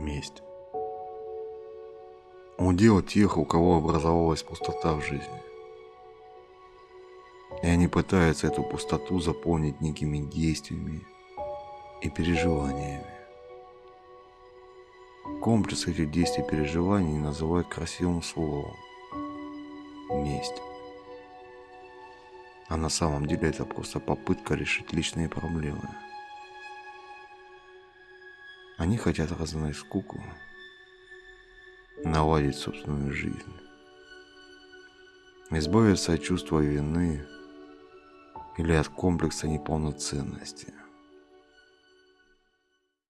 Месть. Удел тех, у кого образовалась пустота в жизни. И они пытаются эту пустоту заполнить некими действиями и переживаниями. Комплекс этих действий и переживаний называют красивым словом – месть. А на самом деле это просто попытка решить личные проблемы. Они хотят разогнать скуку, наладить собственную жизнь, избавиться от чувства вины или от комплекса неполноценности –